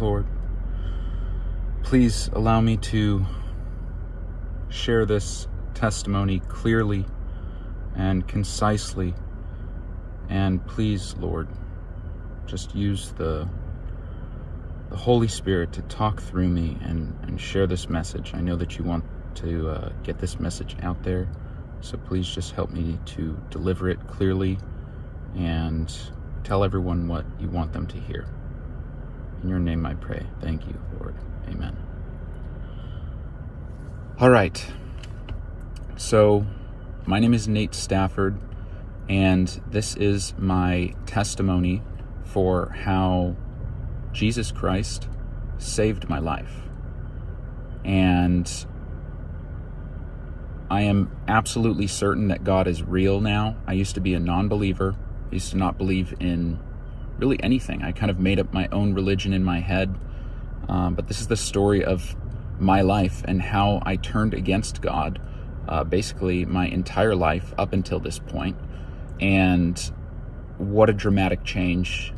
Lord. Please allow me to share this testimony clearly and concisely. And please, Lord, just use the the Holy Spirit to talk through me and, and share this message. I know that you want to uh, get this message out there, so please just help me to deliver it clearly and tell everyone what you want them to hear. In your name I pray. Thank you, Lord. Amen. All right. So, my name is Nate Stafford, and this is my testimony for how Jesus Christ saved my life. And I am absolutely certain that God is real now. I used to be a non believer, I used to not believe in really anything. I kind of made up my own religion in my head. Um, but this is the story of my life and how I turned against God uh, basically my entire life up until this point. And what a dramatic change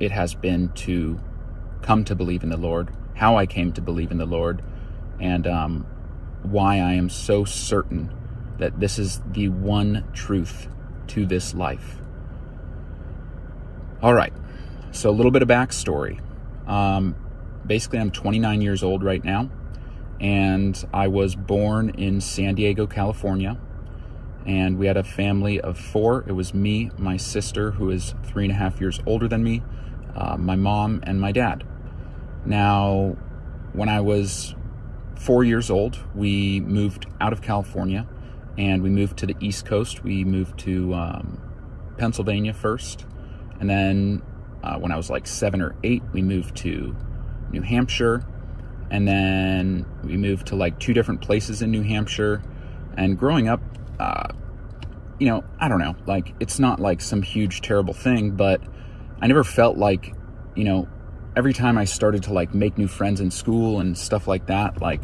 it has been to come to believe in the Lord, how I came to believe in the Lord, and um, why I am so certain that this is the one truth to this life. All right, so a little bit of backstory. Um, basically, I'm 29 years old right now, and I was born in San Diego, California. And we had a family of four. It was me, my sister, who is three and a half years older than me, uh, my mom, and my dad. Now, when I was four years old, we moved out of California and we moved to the East Coast. We moved to um, Pennsylvania first. And then uh, when I was like seven or eight, we moved to New Hampshire. And then we moved to like two different places in New Hampshire. And growing up, uh, you know, I don't know, like it's not like some huge, terrible thing, but I never felt like, you know, every time I started to like make new friends in school and stuff like that, like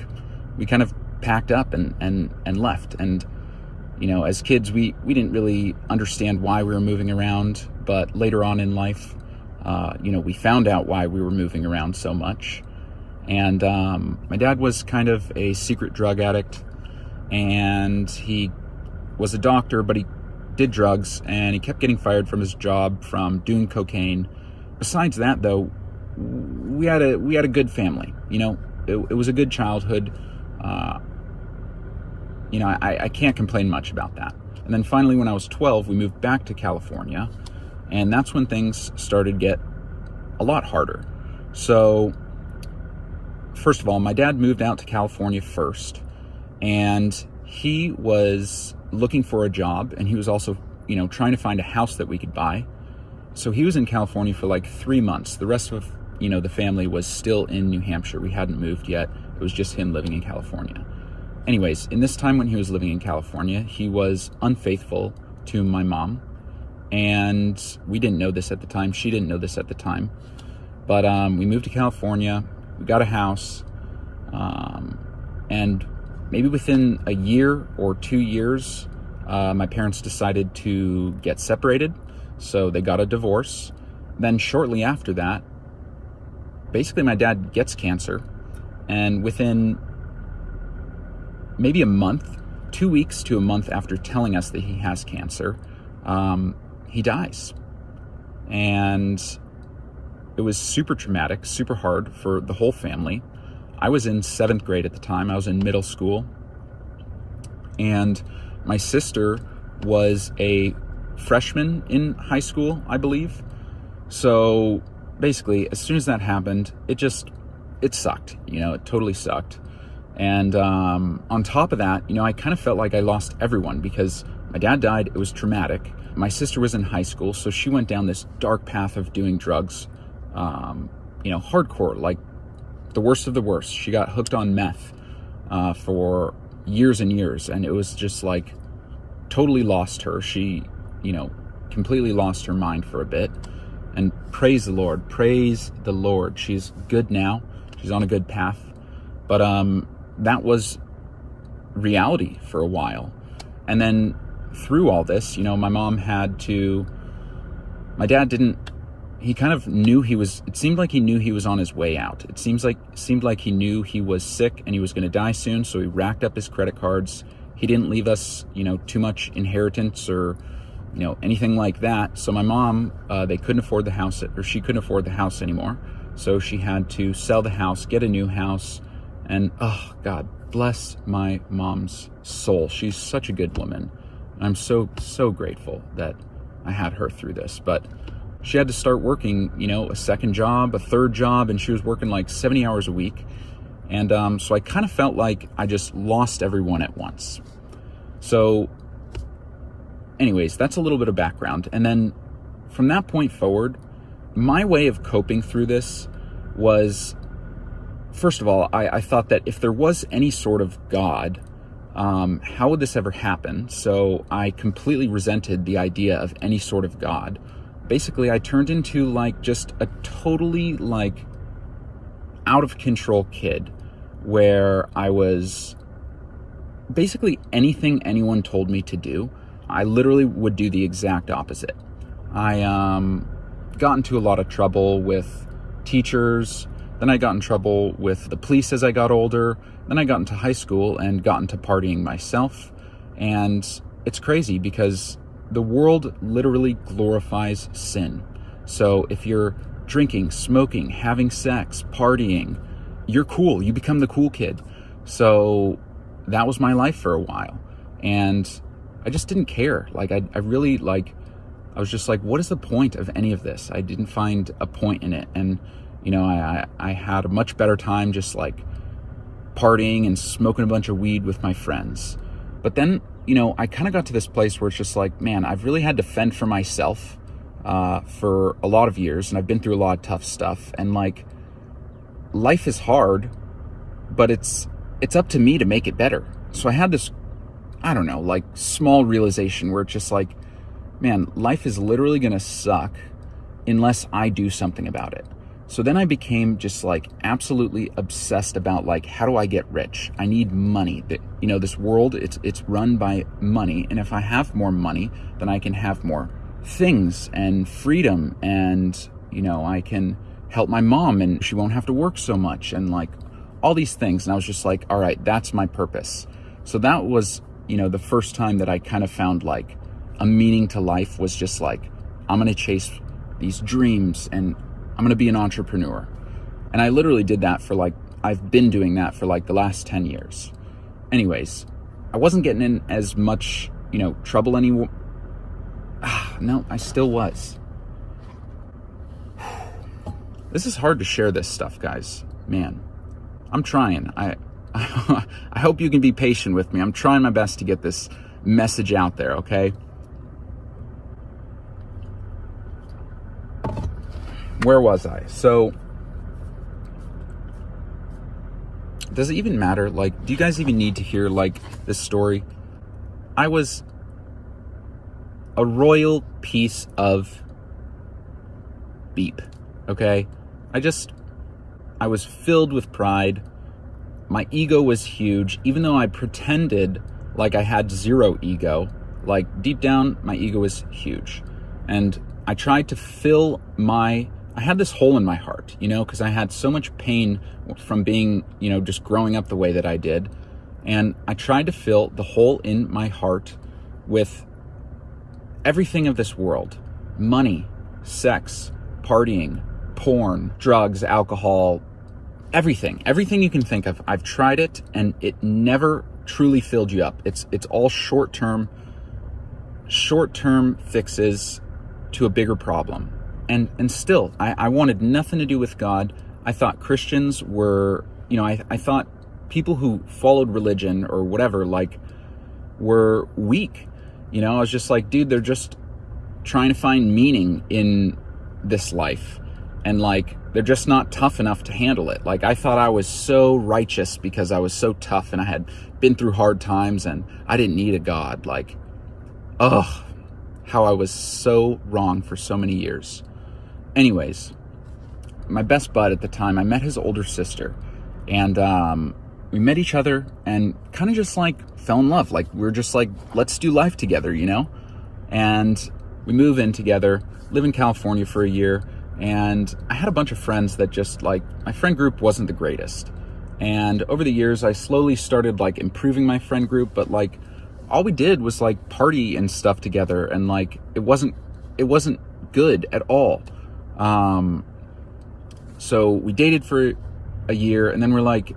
we kind of packed up and and and left. And you know, as kids, we we didn't really understand why we were moving around, but later on in life, uh, you know, we found out why we were moving around so much. And um, my dad was kind of a secret drug addict, and he was a doctor, but he did drugs, and he kept getting fired from his job from doing cocaine. Besides that, though, we had a we had a good family. You know, it, it was a good childhood. Uh, you know, I, I can't complain much about that. And then finally, when I was 12, we moved back to California, and that's when things started to get a lot harder. So, first of all, my dad moved out to California first, and he was looking for a job and he was also, you know, trying to find a house that we could buy. So he was in California for like three months. The rest of, you know, the family was still in New Hampshire. We hadn't moved yet. It was just him living in California. Anyways, in this time when he was living in California, he was unfaithful to my mom. And we didn't know this at the time. She didn't know this at the time. But um, we moved to California. We got a house. Um, and maybe within a year or two years, uh, my parents decided to get separated. So they got a divorce. Then, shortly after that, basically, my dad gets cancer. And within maybe a month, two weeks to a month after telling us that he has cancer, um, he dies. And it was super traumatic, super hard for the whole family. I was in seventh grade at the time. I was in middle school. And my sister was a freshman in high school, I believe. So basically, as soon as that happened, it just, it sucked. You know, it totally sucked. And um, on top of that, you know, I kind of felt like I lost everyone because my dad died. It was traumatic. My sister was in high school, so she went down this dark path of doing drugs, um, you know, hardcore, like the worst of the worst. She got hooked on meth uh, for years and years, and it was just like totally lost her. She, you know, completely lost her mind for a bit. And praise the Lord, praise the Lord. She's good now. She's on a good path. But um, that was reality for a while. And then through all this, you know, my mom had to. My dad didn't he kind of knew he was it seemed like he knew he was on his way out. It seems like seemed like he knew he was sick and he was going to die soon so he racked up his credit cards. He didn't leave us you know too much inheritance or you know anything like that. So my mom uh, they couldn't afford the house or she couldn't afford the house anymore. So she had to sell the house get a new house and oh god bless my mom's soul. She's such a good woman i'm so so grateful that i had her through this but she had to start working, you know, a second job, a third job, and she was working like 70 hours a week. And um, so I kind of felt like I just lost everyone at once. So, anyways, that's a little bit of background. And then from that point forward, my way of coping through this was first of all, I, I thought that if there was any sort of God, um, how would this ever happen? So I completely resented the idea of any sort of God basically I turned into like just a totally like out of control kid where I was basically anything anyone told me to do, I literally would do the exact opposite. I um, got into a lot of trouble with teachers. Then I got in trouble with the police as I got older. Then I got into high school and got into partying myself. And it's crazy because the world literally glorifies sin. So if you're drinking, smoking, having sex, partying, you're cool. You become the cool kid. So that was my life for a while. And I just didn't care. Like, I, I really, like, I was just like, what is the point of any of this? I didn't find a point in it. And, you know, I, I, I had a much better time just like partying and smoking a bunch of weed with my friends. But then you know, I kind of got to this place where it's just like, man, I've really had to fend for myself uh, for a lot of years, and I've been through a lot of tough stuff. And like, life is hard, but it's it's up to me to make it better. So I had this, I don't know, like small realization where it's just like, man, life is literally gonna suck unless I do something about it. So then I became just like absolutely obsessed about like how do I get rich? I need money. That you know, this world it's it's run by money, and if I have more money, then I can have more things and freedom and you know, I can help my mom and she won't have to work so much and like all these things and I was just like, all right, that's my purpose. So that was, you know, the first time that I kind of found like a meaning to life was just like I'm going to chase these dreams and I'm going to be an entrepreneur. And I literally did that for like, I've been doing that for like the last 10 years. Anyways, I wasn't getting in as much, you know, trouble anymore. No, I still was. This is hard to share this stuff, guys. Man, I'm trying. I, I hope you can be patient with me. I'm trying my best to get this message out there, okay? Where was I? So, does it even matter? Like, do you guys even need to hear, like, this story? I was a royal piece of beep, okay? I just, I was filled with pride. My ego was huge, even though I pretended like I had zero ego. Like, deep down, my ego was huge. And I tried to fill my I had this hole in my heart, you know, because I had so much pain from being, you know, just growing up the way that I did. And I tried to fill the hole in my heart with everything of this world money, sex, partying, porn, drugs, alcohol, everything. Everything you can think of. I've tried it and it never truly filled you up. It's it's all short-term short-term fixes to a bigger problem and and still I, I wanted nothing to do with God. I thought Christians were, you know, I, I thought people who followed religion or whatever, like, were weak. You know, I was just like, dude, they're just trying to find meaning in this life. And like, they're just not tough enough to handle it. Like, I thought I was so righteous because I was so tough and I had been through hard times and I didn't need a God. Like, ugh, how I was so wrong for so many years. Anyways, my best bud at the time, I met his older sister, and um, we met each other and kind of just like fell in love. Like we are just like, let's do life together, you know? And we move in together, live in California for a year, And I had a bunch of friends that just like, my friend group wasn't the greatest. And over the years, I slowly started like improving my friend group, but like all we did was like party and stuff together. And like, it wasn't, it wasn't good at all. Um, so we dated for a year and then we're like,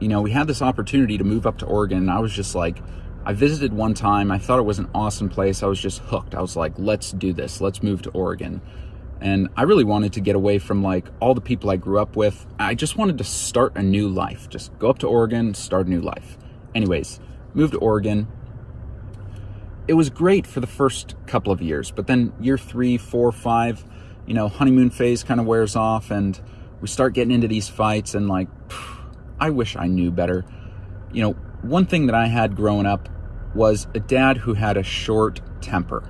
you know, we had this opportunity to move up to Oregon. And I was just like, I visited one time. I thought it was an awesome place. I was just hooked. I was like, let's do this. Let's move to Oregon. And I really wanted to get away from like all the people I grew up with. I just wanted to start a new life. Just go up to Oregon, start a new life. Anyways, moved to Oregon. It was great for the first couple of years, but then year three, four, five, you know, honeymoon phase kind of wears off and we start getting into these fights and like, I wish I knew better. You know, one thing that I had growing up was a dad who had a short temper.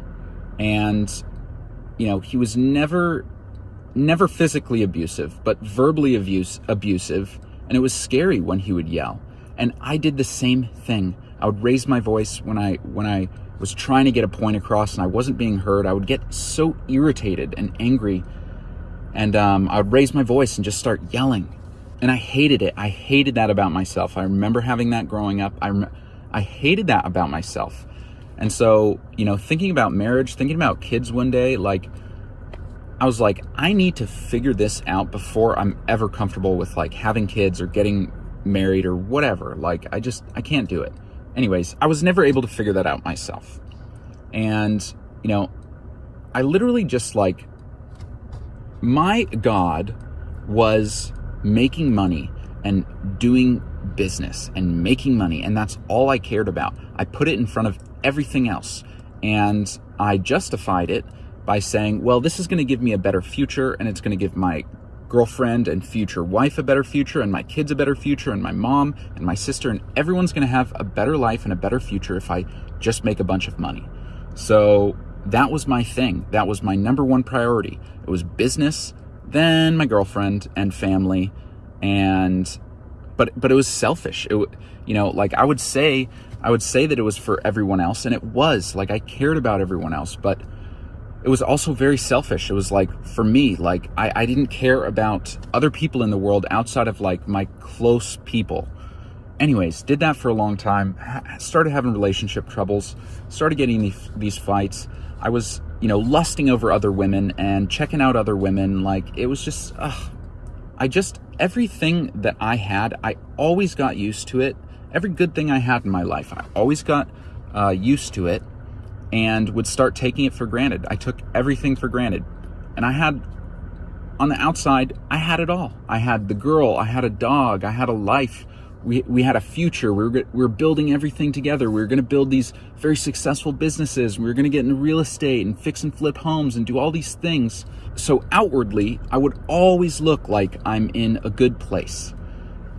And, you know, he was never, never physically abusive, but verbally abuse, abusive. And it was scary when he would yell. And I did the same thing. I would raise my voice when I, when I was trying to get a point across and I wasn't being heard. I would get so irritated and angry. And um, I would raise my voice and just start yelling and I hated it. I hated that about myself. I remember having that growing up. I, rem- I hated that about myself. And so, you know, thinking about marriage, thinking about kids one day, like, I was like, I need to figure this out before I'm ever comfortable with like having kids or getting married or whatever. Like, I just, I can't do it. Anyways, I was never able to figure that out myself. And, you know, I literally just like, my God was making money and doing business and making money. And that's all I cared about. I put it in front of everything else. And I justified it by saying, well, this is going to give me a better future and it's going to give my girlfriend and future wife a better future and my kids a better future and my mom and my sister and everyone's going to have a better life and a better future if I just make a bunch of money. So that was my thing. That was my number one priority. It was business then my girlfriend and family and but but it was selfish it you know like i would say i would say that it was for everyone else and it was like i cared about everyone else but it was also very selfish it was like for me like i, I didn't care about other people in the world outside of like my close people anyways did that for a long time started having relationship troubles started getting these, fights i was you know, lusting over other women and checking out other women. Like, it was just, ugh. I just, everything that I had, I always got used to it. Every good thing I had in my life, I always got uh, used to it and would start taking it for granted. I took everything for granted. And I had, on the outside, I had it all. I had the girl, I had a dog, I had a life we, we had a future. We were, we were building everything together. We were going to build these very successful businesses. We were going to get into real estate and fix and flip homes and do all these things. So outwardly, I would always look like I'm in a good place.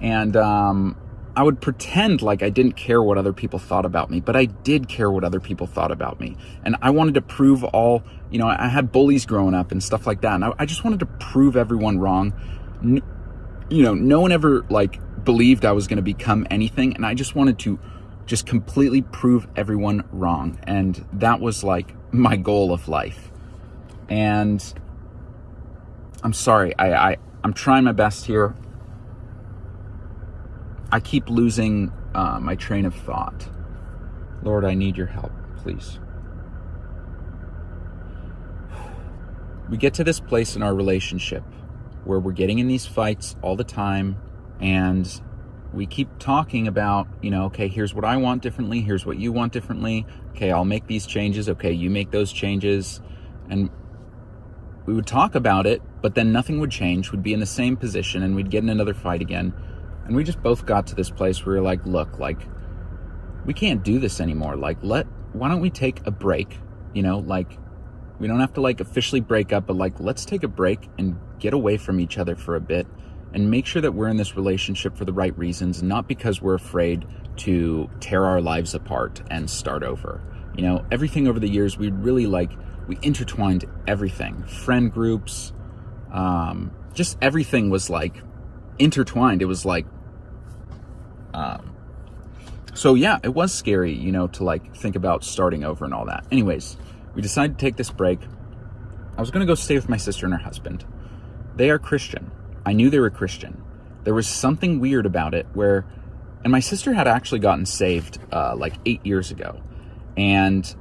And um, I would pretend like I didn't care what other people thought about me, but I did care what other people thought about me. And I wanted to prove all, you know, I had bullies growing up and stuff like that. And I, I just wanted to prove everyone wrong. you know, no one ever like believed I was going to become anything. And I just wanted to just completely prove everyone wrong. And that was like my goal of life. And I'm sorry, I, I, I'm trying my best here. I keep losing uh, my train of thought. Lord, I need your help, please. We get to this place in our relationship where we're getting in these fights all the time and we keep talking about, you know, okay, here's what I want differently, here's what you want differently. Okay, I'll make these changes. Okay, you make those changes. And we would talk about it, but then nothing would change. We'd be in the same position and we'd get in another fight again. And we just both got to this place where we are like, look, like, we can't do this anymore. Like, let, why don't we take a break? You know, like, we don't have to like officially break up, but like, let's take a break and get away from each other for a bit and make sure that we're in this relationship for the right reasons, not because we're afraid to tear our lives apart and start over. You know, everything over the years, we really like, we intertwined everything friend groups, um, just everything was like intertwined. It was like, um, so yeah, it was scary, you know, to like think about starting over and all that. Anyways, we decided to take this break. I was to go stay with my sister and her husband they are Christian. I knew they were Christian. There was something weird about it where, and my sister had actually gotten saved uh, like eight years ago. And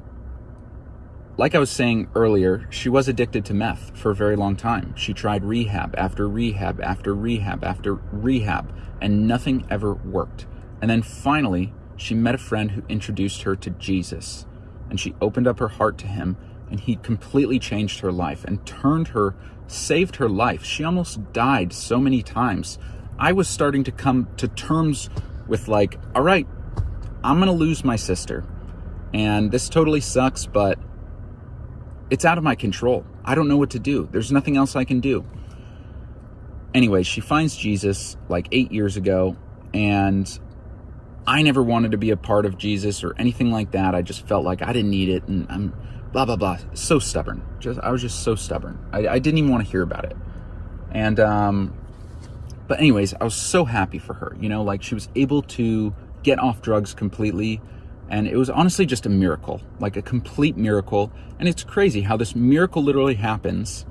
like I was saying earlier, she was addicted to meth for a very long time. She tried rehab after rehab after rehab after rehab, and nothing ever worked. And then finally, she met a friend who introduced her to Jesus, and she opened up her heart to him, and he completely changed her life and turned her, saved her life. She almost died so many times. I was starting to come to terms with, like, all right, I'm gonna lose my sister. And this totally sucks, but it's out of my control. I don't know what to do. There's nothing else I can do. Anyway, she finds Jesus like eight years ago, and I never wanted to be a part of Jesus or anything like that. I just felt like I didn't need it, and I'm blah blah blah. So stubborn. Just I was just so stubborn. I, I didn't even want to hear about it. And um, but anyways, I was so happy for her. You know, like she was able to get off drugs completely, and it was honestly just a miracle, like a complete miracle. And it's crazy how this miracle literally happens.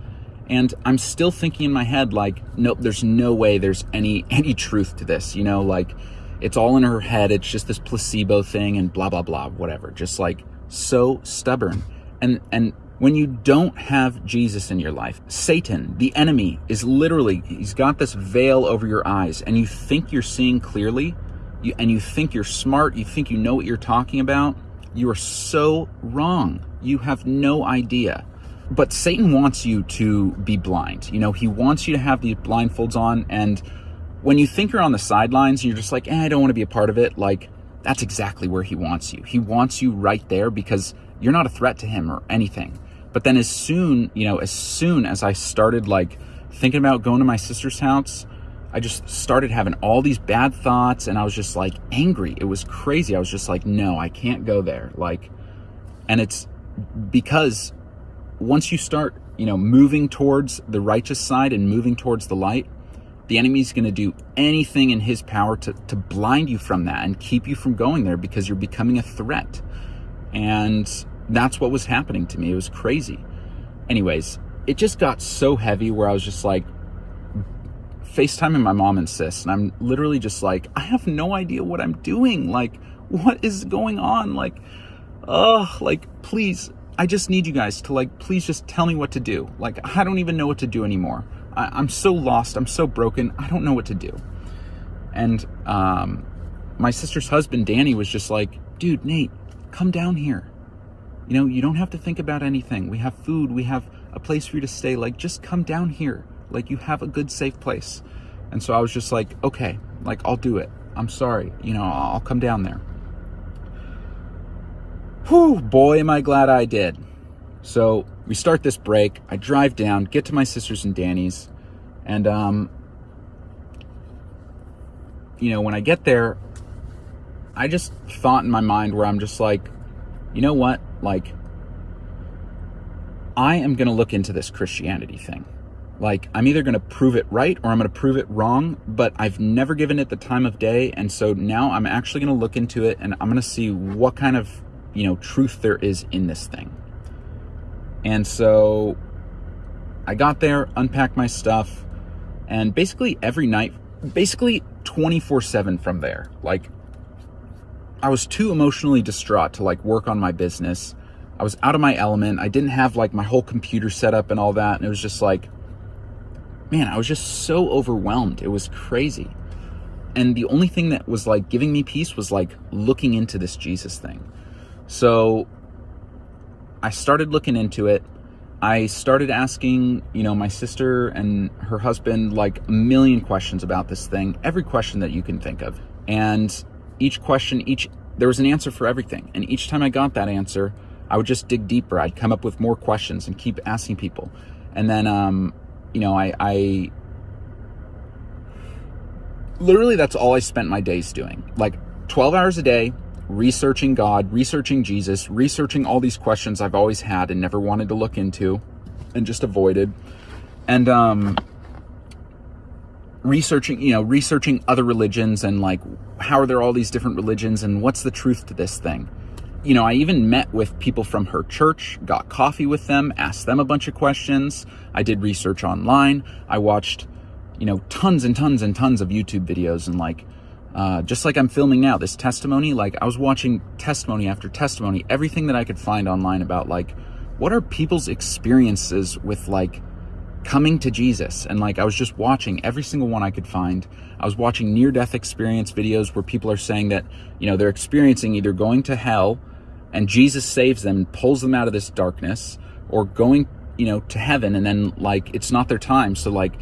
And I'm still thinking in my head, like, nope, there's no way there's any any truth to this. You know, like it's all in her head. It's just this placebo thing and blah, blah, blah, whatever. Just like so stubborn. And, and when you don't have Jesus in your life, Satan, the enemy, is literally, he's got this veil over your eyes and you think you're seeing clearly you, and you think you're smart, you think you know what you're talking about. You are so wrong. You have no idea. But Satan wants you to be blind. You know, he wants you to have these blindfolds on and when you think you're on the sidelines, you're just like, eh, I don't want to be a part of it. Like, that's exactly where he wants you. He wants you right there because you're not a threat to him or anything. But then as soon, you know, as soon as I started like thinking about going to my sister's house, I just started having all these bad thoughts and I was just like angry. It was crazy. I was just like, no, I can't go there. Like, and it's because once you start, you know, moving towards the righteous side and moving towards the light, the enemy's going to do anything in his power to, to blind you from that and keep you from going there because you're becoming a threat. And that's what was happening to me. It was crazy. Anyways, it just got so heavy where I was just like FaceTiming my mom and sis, and I'm literally just like, I have no idea what I'm doing. Like, what is going on? Like, oh, like, please, I just need you guys to like, please just tell me what to do. Like, I don't even know what to do anymore. I, am so lost. I'm so broken. I don't know what to do. And um, my sister's husband, Danny, was just like, dude, Nate, come down here. You know, you don't have to think about anything. We have food. We have a place for you to stay. Like, just come down here. Like, you have a good, safe place. And so I was just like, okay, like, I'll do it. I'm sorry. You know, I'll come down there. Whew, boy, am I glad I did. So we start this break. I drive down, get to my sister's and Danny's, and um, you know, when I get there, I just thought in my mind where I'm just like, you know what, like, I am going to look into this Christianity thing. Like, I'm either going to prove it right or I'm going to prove it wrong, but I've never given it the time of day. And so now I'm actually going to look into it and I'm going to see what kind of, you know, truth there is in this thing. And so I got there, unpacked my stuff, and basically every night, basically 24 7 from there. Like, I was too emotionally distraught to like work on my business. I was out of my element. I didn't have like my whole computer set up and all that. And it was just like, man, I was just so overwhelmed. It was crazy. And the only thing that was like giving me peace was like looking into this Jesus thing. So I started looking into it. I started asking, you know, my sister and her husband like a million questions about this thing, every question that you can think of. And each question, each there was an answer for everything. And each time I got that answer, I would just dig deeper. I'd come up with more questions and keep asking people. And then, um, you know, I, I literally that's all I spent my days doing. Like 12 hours a day, researching God, researching Jesus, researching all these questions I've always had and never wanted to look into and just avoided. And um researching, you know, researching other religions and like how are there all these different religions and what's the truth to this thing? You know, I even met with people from her church, got coffee with them, asked them a bunch of questions. I did research online. I watched, you know, tons and tons and tons of YouTube videos and like, uh, just like I'm filming now, this testimony, like I was watching testimony after testimony, everything that I could find online about like, what are people's experiences with like coming to Jesus. And like I was just watching every single one I could find. I was watching near death experience videos where people are saying that, you know, they're experiencing either going to hell and Jesus saves them and pulls them out of this darkness or going, you know, to heaven and then like it's not their time. So like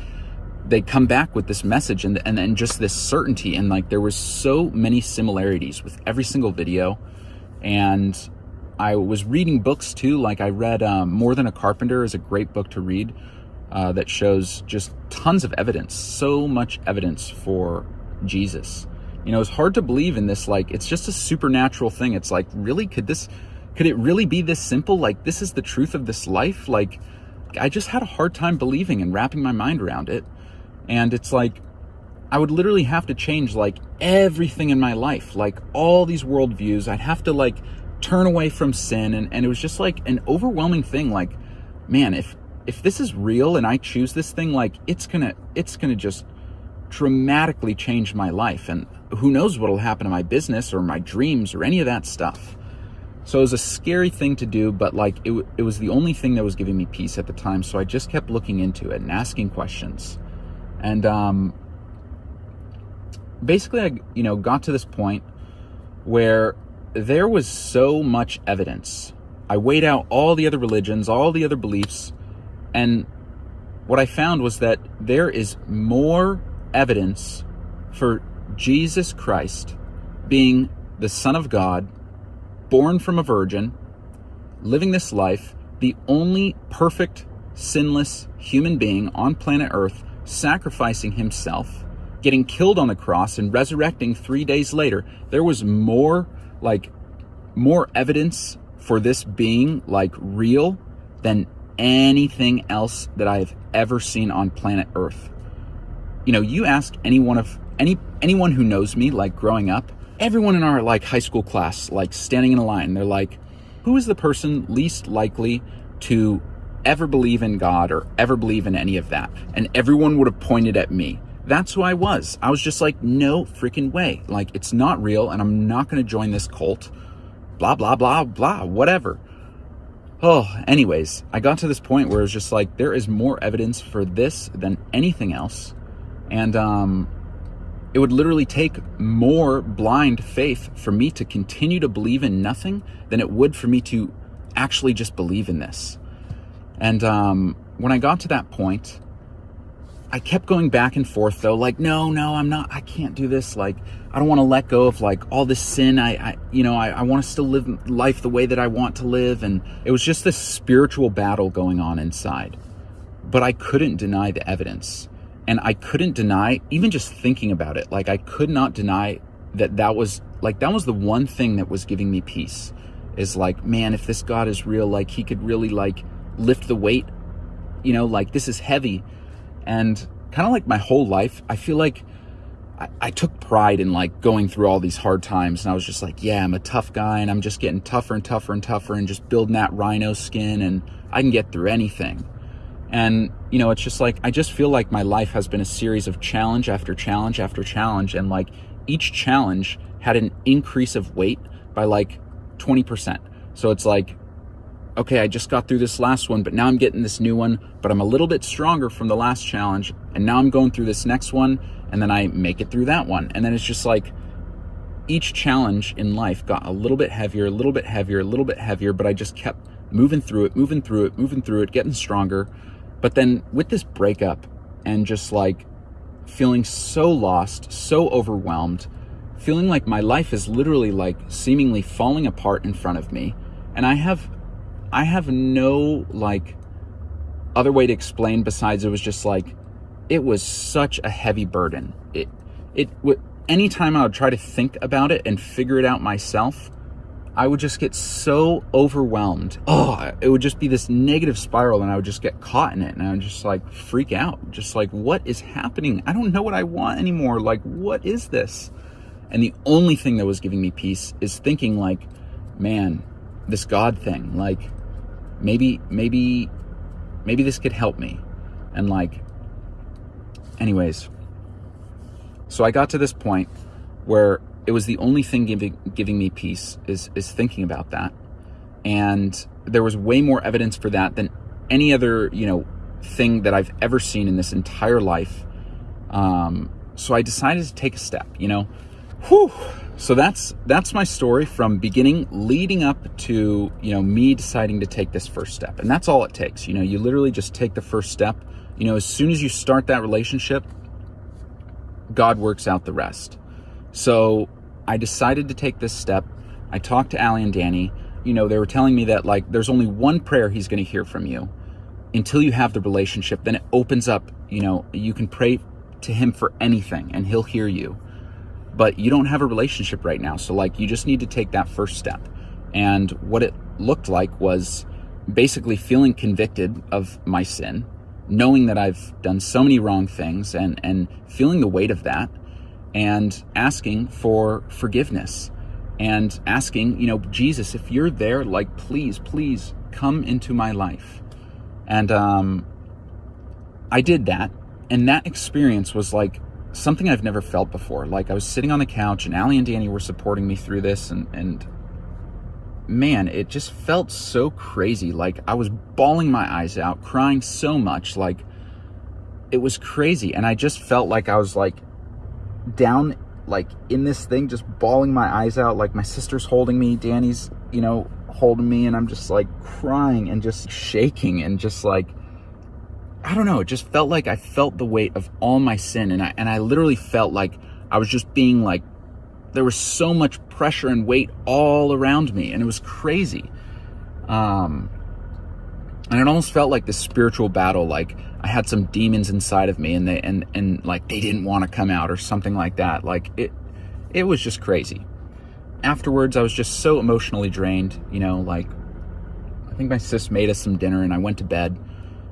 they come back with this message and and then just this certainty. And like there was so many similarities with every single video. And I was reading books too. Like I read um, More Than a Carpenter is a great book to read uh, that shows just tons of evidence so much evidence for Jesus you know, it's hard to believe in this. Like, it's just a supernatural thing. It's like, really? Could this, could it really be this simple? Like, this is the truth of this life? Like, I just had a hard time believing and wrapping my mind around it. And it's like, I would literally have to change like everything in my life, like all these worldviews. I'd have to like turn away from sin. And, and it was just like an overwhelming thing. Like, man, if, if this is real and I choose this thing, like it's gonna, it's gonna just dramatically change my life. And who knows what'll happen to my business or my dreams or any of that stuff. So it was a scary thing to do, but like it, it was the only thing that was giving me peace at the time. So I just kept looking into it and asking questions. And um, basically, I you know got to this point where there was so much evidence. I weighed out all the other religions, all the other beliefs, and what I found was that there is more evidence for Jesus Christ being the Son of God, born from a virgin, living this life, the only perfect, sinless human being on planet Earth, sacrificing himself, getting killed on the cross, and resurrecting three days later. There was more, like, more evidence for this being, like, real than anything else that I've ever seen on planet Earth. You know, you ask any one of any anyone who knows me, like growing up, everyone in our like high school class, like standing in a line, they're like, who is the person least likely to ever believe in God or ever believe in any of that? And everyone would have pointed at me. That's who I was. I was just like, no freaking way. Like, it's not real, and I'm not going to join this cult. Blah, blah, blah, blah, whatever. Oh, anyways, I got to this point where it's just like, there is more evidence for this than anything else. And, um, it would literally take more blind faith for me to continue to believe in nothing than it would for me to actually just believe in this. And um, when I got to that point, I kept going back and forth though, like, no, no, I'm not, I can't do this. Like, I don't want to let go of like all this sin. I, I you know, I, I want to still live life the way that I want to live. And it was just this spiritual battle going on inside. But I couldn't deny the evidence. And I couldn't deny, even just thinking about it, like I could not deny that that was like, that was the one thing that was giving me peace is like, man, if this God is real, like he could really like lift the weight, you know, like this is heavy. And kind of like my whole life, I feel like I, I took pride in like going through all these hard times. And I was just like, yeah, I'm a tough guy and I'm just getting tougher and tougher and tougher and just building that rhino skin and I can get through anything. And, you know, it's just like, I just feel like my life has been a series of challenge after challenge after challenge. And like each challenge had an increase of weight by like 20%. So it's like, okay, I just got through this last one, but now I'm getting this new one, but I'm a little bit stronger from the last challenge. And now I'm going through this next one. And then I make it through that one. And then it's just like, each challenge in life got a little bit heavier, a little bit heavier, a little bit heavier, but I just kept moving through it, moving through it, moving through it, getting stronger but then with this breakup and just like feeling so lost, so overwhelmed, feeling like my life is literally like seemingly falling apart in front of me. And I have, I have no like other way to explain besides it was just like, it was such a heavy burden. It, it, would anytime I would try to think about it and figure it out myself, I would just get so overwhelmed. Oh, it would just be this negative spiral and I would just get caught in it and I would just like freak out. Just like, what is happening? I don't know what I want anymore. Like, what is this? And the only thing that was giving me peace is thinking like, man, this God thing, like maybe, maybe, maybe this could help me. And like, anyways, so I got to this point where it was the only thing giving giving me peace is is thinking about that. And there was way more evidence for that than any other you know thing that I've ever seen in this entire life. Um, so I decided to take a step you know? Whew. So that's that's my story from beginning leading up to you know me deciding to take this first step. And that's all it takes you know? You literally just take the first step. You know as soon as you start that relationship God works out the rest so I decided to take this step. I talked to Allie and Danny. You know, they were telling me that like there's only one prayer he's going to hear from you until you have the relationship. Then it opens up, you know, you can pray to him for anything and he'll hear you. But you don't have a relationship right now. So like you just need to take that first step. And what it looked like was basically feeling convicted of my sin, knowing that I've done so many wrong things and and feeling the weight of that and asking for forgiveness and asking, you know, Jesus, if you're there, like, please, please come into my life. And um, I did that. And that experience was like something I've never felt before. Like I was sitting on the couch and Allie and Danny were supporting me through this and, and man, it just felt so crazy. Like I was bawling my eyes out, crying so much. Like it was crazy. And I just felt like I was like down like in this thing just bawling my eyes out like my sister's holding me danny's you know holding me and i'm just like crying and just shaking and just like i don't know it just felt like i felt the weight of all my sin and i and i literally felt like i was just being like there was so much pressure and weight all around me and it was crazy. Um and it almost felt like this spiritual battle like i had some demons inside of me and they and and like they didn't want to come out or something like that. Like it it was just crazy. Afterwards i was just so emotionally drained you know like i think my sis made us some dinner and i went to bed.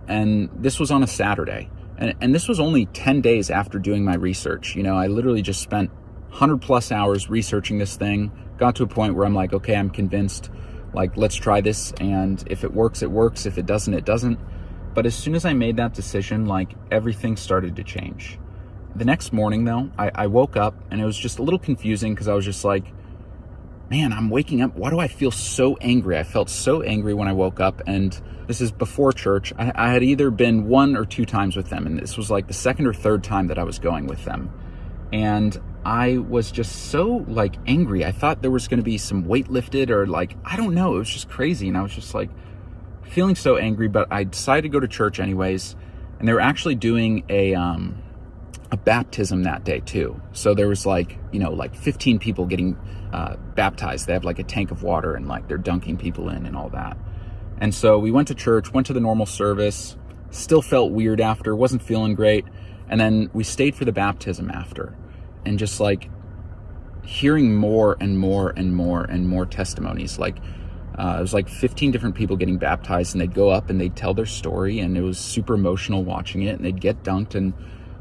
And this was on a saturday. And, and this was only 10 days after doing my research you know i literally just spent 100 plus hours researching this thing. Got to a point where i'm like okay i'm convinced. Like let's try this and if it works it works. If it doesn't it doesn't but as soon as i made that decision like everything started to change the next morning though i, I woke up and it was just a little confusing because i was just like man i'm waking up why do i feel so angry i felt so angry when i woke up and this is before church I, I had either been one or two times with them and this was like the second or third time that i was going with them and I was just so like angry. I thought there was going to be some weight lifted or like, I don't know. It was just crazy. And I was just like feeling so angry, but I decided to go to church anyways. And they were actually doing a, um, a baptism that day too. So there was like, you know, like 15 people getting uh, baptized. They have like a tank of water and like they're dunking people in and all that. And so we went to church, went to the normal service, still felt weird after, wasn't feeling great. And then we stayed for the baptism after and just like hearing more and more and more and more testimonies. Like uh, it was like 15 different people getting baptized, and they'd go up and they'd tell their story, and it was super emotional watching it. And they'd get dunked, and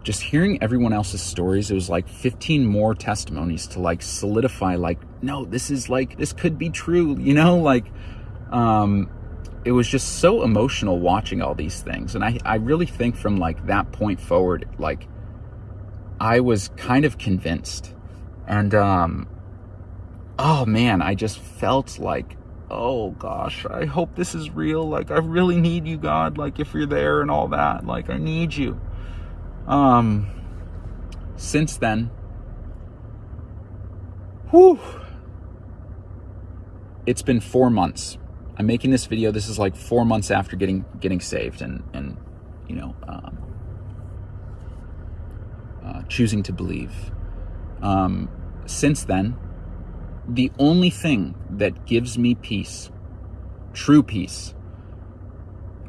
just hearing everyone else's stories, it was like 15 more testimonies to like solidify, like, no, this is like this could be true, you know, like. Um, it was just so emotional watching all these things and I, I really think from like that point forward like I was kind of convinced. And, um, oh man, I just felt like, oh gosh, I hope this is real. Like, I really need you, God. Like, if you're there and all that, like, I need you. Um, since then, whew, it's been four months. I'm making this video. This is like four months after getting getting saved, and and you know, um, uh, choosing to believe. Um, since then, the only thing that gives me peace, true peace,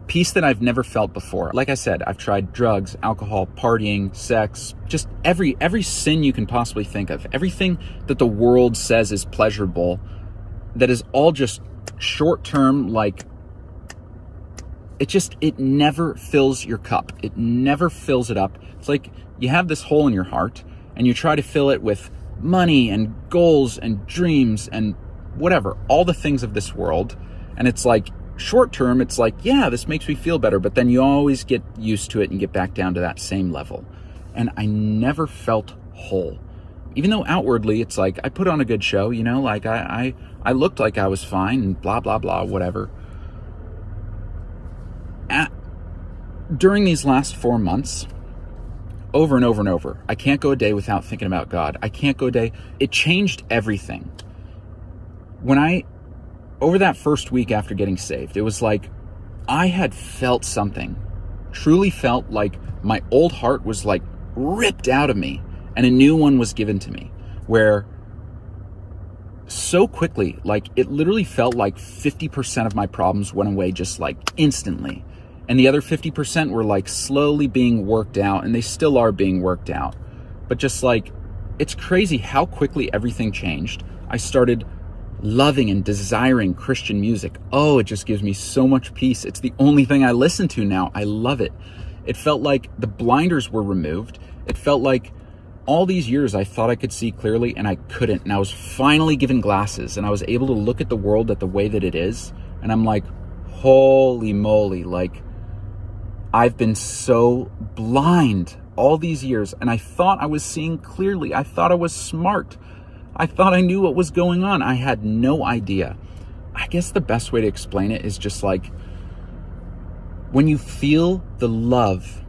peace that I've never felt before. Like I said, I've tried drugs, alcohol, partying, sex, just every every sin you can possibly think of. Everything that the world says is pleasurable that is all just short-term like it just it never fills your cup. It never fills it up. It's like you have this hole in your heart and you try to fill it with money and goals and dreams and whatever, all the things of this world. And it's like, short term, it's like, yeah, this makes me feel better. But then you always get used to it and get back down to that same level. And I never felt whole. Even though outwardly it's like I put on a good show, you know, like I, I, I looked like I was fine and blah, blah, blah, whatever. At, during these last four months, over and over and over. I can't go a day without thinking about God. I can't go a day. It changed everything. When I, over that first week after getting saved, it was like I had felt something, truly felt like my old heart was like ripped out of me and a new one was given to me where so quickly, like it literally felt like 50% of my problems went away just like instantly and the other 50% were like slowly being worked out and they still are being worked out. But just like it's crazy how quickly everything changed. I started loving and desiring christian music. Oh it just gives me so much peace. It's the only thing i listen to now. I love it. It felt like the blinders were removed. It felt like all these years I thought I could see clearly and I couldn't. And I was finally given glasses and I was able to look at the world at the way that it is. And I'm like, holy moly, like I've been so blind all these years and I thought I was seeing clearly. I thought I was smart. I thought I knew what was going on. I had no idea. I guess the best way to explain it is just like when you feel the love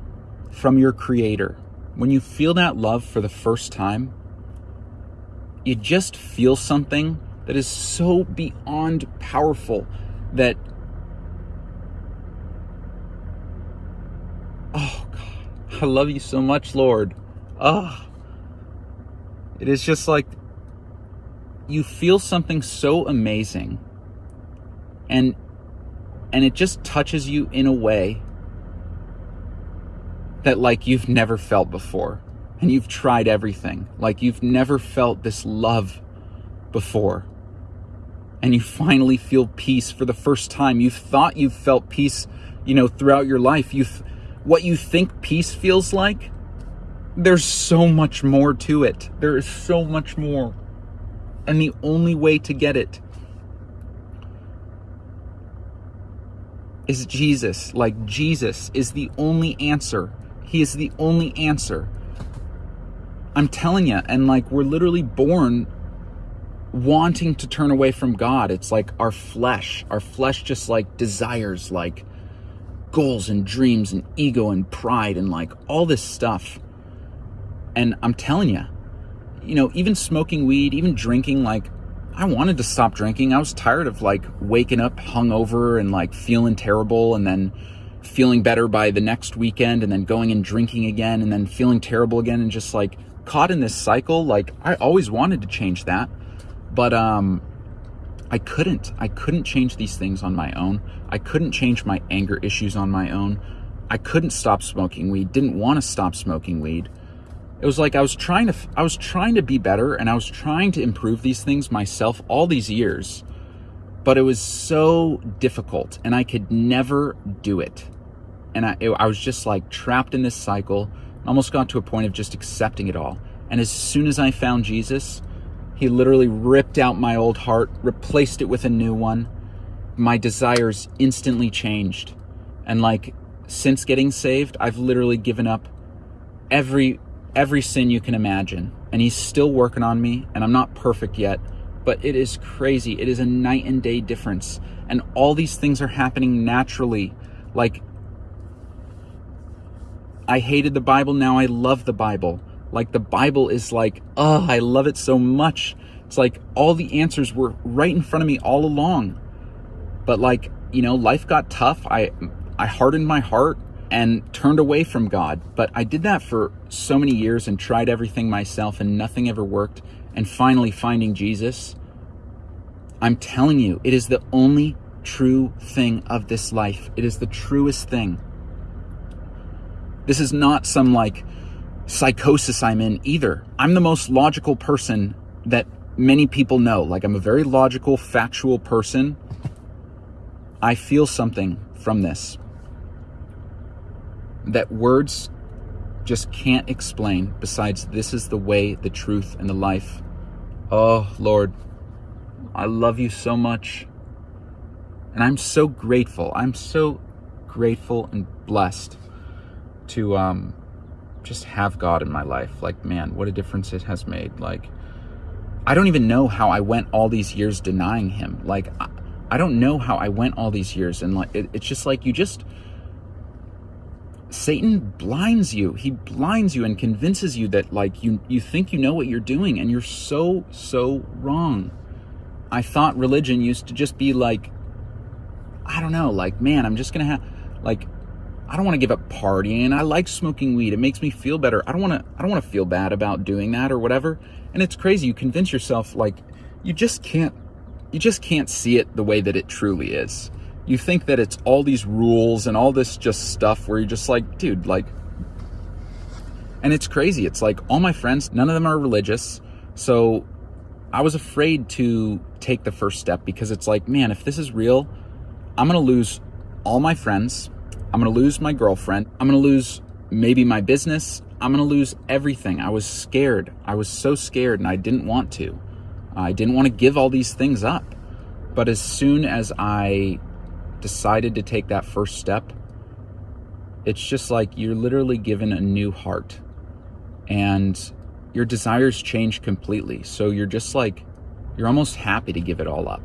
from your creator, when you feel that love for the first time, you just feel something that is so beyond powerful that Oh, God. I love you so much, Lord. Ah. It is just like you feel something so amazing. And and it just touches you in a way that like you've never felt before. And you've tried everything. Like you've never felt this love before. And you finally feel peace for the first time. You've thought you've felt peace you know throughout your life. You've what you think peace feels like, there's so much more to it. There is so much more. And the only way to get it is Jesus. Like, Jesus is the only answer. He is the only answer. I'm telling you, and like, we're literally born wanting to turn away from God. It's like our flesh. Our flesh just like desires, like, goals and dreams and ego and pride and like all this stuff. And I'm telling you, you know, even smoking weed, even drinking, like I wanted to stop drinking. I was tired of like waking up hungover and like feeling terrible and then feeling better by the next weekend and then going and drinking again and then feeling terrible again and just like caught in this cycle. Like I always wanted to change that. But um I couldn't. I couldn't change these things on my own. I couldn't change my anger issues on my own. I couldn't stop smoking weed. Didn't want to stop smoking weed. It was like I was trying to I was trying to be better and I was trying to improve these things myself all these years. But it was so difficult and I could never do it. And I it, I was just like trapped in this cycle. Almost got to a point of just accepting it all. And as soon as I found Jesus, he literally ripped out my old heart, replaced it with a new one. My desires instantly changed. And like since getting saved, I've literally given up every every sin you can imagine. And he's still working on me, and I'm not perfect yet, but it is crazy. It is a night and day difference. And all these things are happening naturally. Like I hated the Bible, now I love the Bible. Like the Bible is like, oh, I love it so much. It's like all the answers were right in front of me all along. But like, you know, life got tough. I I hardened my heart and turned away from God. But I did that for so many years and tried everything myself and nothing ever worked. And finally finding Jesus, I'm telling you, it is the only true thing of this life. It is the truest thing. This is not some like psychosis I'm in either. I'm the most logical person that many people know. Like, I'm a very logical, factual person. I feel something from this that words just can't explain, besides, this is the way, the truth, and the life. Oh, Lord. I love you so much. And I'm so grateful. I'm so grateful and blessed to um, just have God in my life. Like, man, what a difference it has made. Like, I don't even know how I went all these years denying Him. Like, I, don't know how I went all these years. And like, it, it's just like you just. Satan blinds you. He blinds you and convinces you that like you you think you know what you're doing and you're so so wrong. I thought religion used to just be like I don't know, like man, I'm just going to have like I don't want to give up partying. I like smoking weed. It makes me feel better. I don't want to I don't want to feel bad about doing that or whatever. And it's crazy. You convince yourself like you just can't you just can't see it the way that it truly is. You think that it's all these rules and all this just stuff where you're just like, dude, like and it's crazy. It's like all my friends, none of them are religious. So I was afraid to take the first step because it's like, man, if this is real, I'm going to lose all my friends. I'm going to lose my girlfriend. I'm going to lose maybe my business. I'm going to lose everything. I was scared. I was so scared and I didn't want to. I didn't want to give all these things up. But as soon as I decided to take that first step, it's just like you're literally given a new heart and your desires change completely. So you're just like, you're almost happy to give it all up.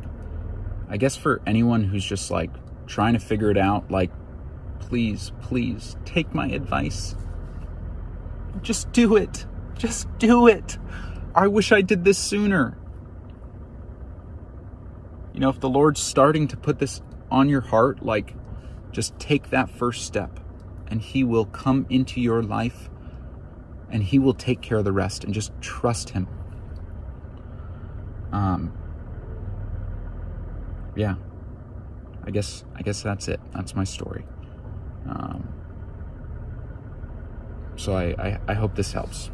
I guess for anyone who's just like trying to figure it out, like, please, please take my advice. Just do it. Just do it. I wish I did this sooner. You know, if the Lord's starting to put this on your heart, like, just take that first step and He will come into your life and He will take care of the rest and just trust Him. Um, yeah, I guess I guess that's it. That's my story. Um, so I, I, I hope this helps.